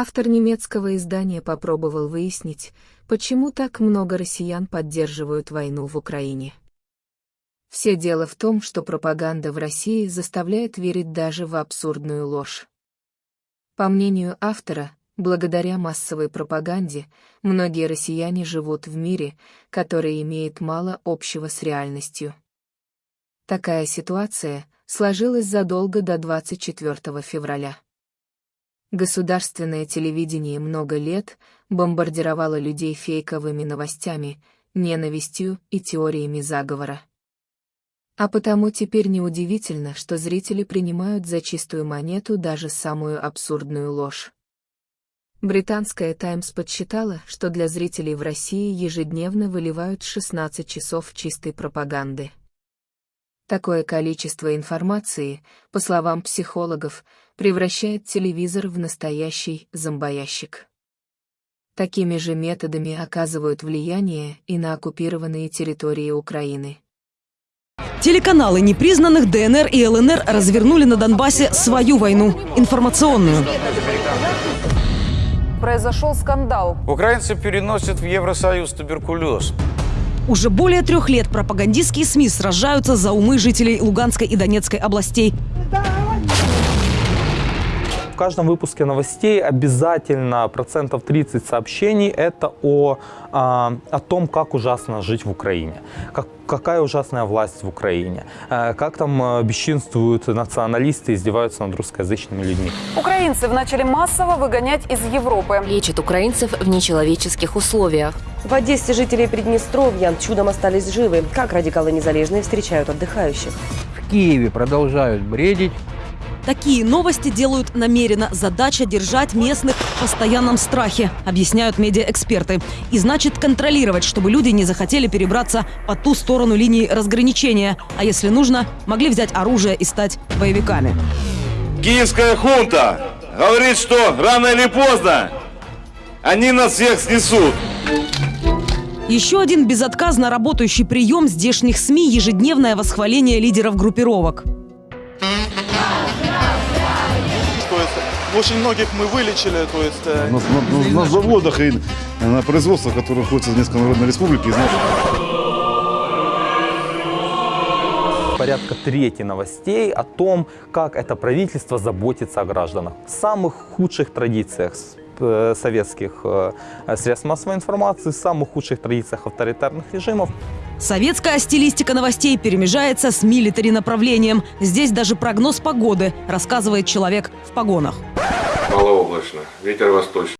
Автор немецкого издания попробовал выяснить, почему так много россиян поддерживают войну в Украине. Все дело в том, что пропаганда в России заставляет верить даже в абсурдную ложь. По мнению автора, благодаря массовой пропаганде, многие россияне живут в мире, который имеет мало общего с реальностью. Такая ситуация сложилась задолго до 24 февраля. Государственное телевидение много лет бомбардировало людей фейковыми новостями, ненавистью и теориями заговора. А потому теперь неудивительно, что зрители принимают за чистую монету даже самую абсурдную ложь. Британская «Таймс» подсчитала, что для зрителей в России ежедневно выливают 16 часов чистой пропаганды. Такое количество информации, по словам психологов, превращает телевизор в настоящий зомбоящик. Такими же методами оказывают влияние и на оккупированные территории Украины. Телеканалы непризнанных ДНР и ЛНР развернули на Донбассе свою войну – информационную. Произошел скандал. Украинцы переносят в Евросоюз туберкулез. Уже более трех лет пропагандистские СМИ сражаются за умы жителей Луганской и Донецкой областей. В каждом выпуске новостей обязательно процентов 30 сообщений это о, а, о том, как ужасно жить в Украине, как, какая ужасная власть в Украине, э, как там э, бесчинствуют националисты, издеваются над русскоязычными людьми. Украинцев начали массово выгонять из Европы. Лечат украинцев в нечеловеческих условиях. В Одессе жители Приднестровья чудом остались живы. Как радикалы незалежные встречают отдыхающих? В Киеве продолжают бредить. Такие новости делают намеренно. Задача держать местных в постоянном страхе, объясняют медиаэксперты. И значит контролировать, чтобы люди не захотели перебраться по ту сторону линии разграничения. А если нужно, могли взять оружие и стать боевиками. Киевская хунта говорит, что рано или поздно они нас всех снесут. Еще один безотказно работающий прием здешних СМИ – ежедневное восхваление лидеров группировок. Очень многих мы вылечили, то есть... э, На, на- на- на заводах и на производствах, которые находятся в Донецкой Народной Республике, из наших Порядка трети новостей о том, как это правительство заботится о гражданах. В самых худших традициях советских э, средств массовой информации, в самых худших традициях авторитарных режимов. Советская стилистика новостей перемежается с милитари направлением. Здесь даже прогноз погоды, рассказывает человек в погонах. Малооблачно. Ветер восточный.